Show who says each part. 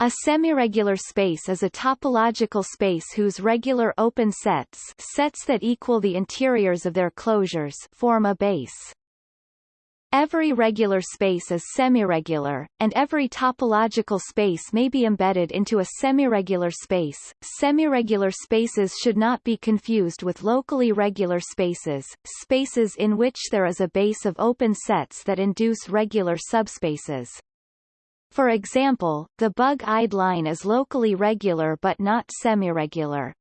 Speaker 1: A semiregular space is a topological space whose regular open sets sets that equal the interiors of their closures form a base. Every regular space is semiregular, and every topological space may be embedded into a semiregular space. Semiregular spaces should not be confused with locally regular spaces, spaces in which there is a base of open sets that induce regular subspaces. For example, the bug-eyed line is locally regular but not semiregular.